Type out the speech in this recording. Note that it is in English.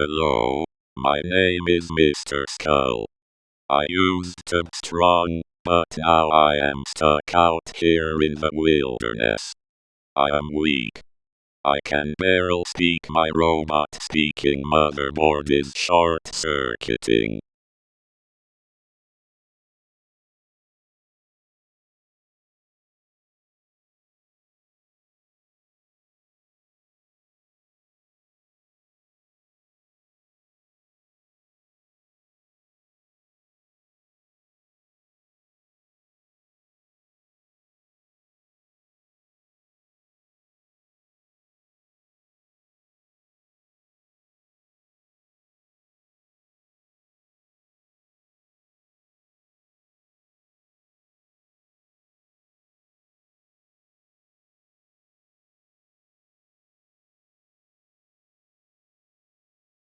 Hello, my name is Mr. Skull. I used to be strong, but now I am stuck out here in the wilderness. I am weak. I can barely speak my robot speaking motherboard is short circuiting.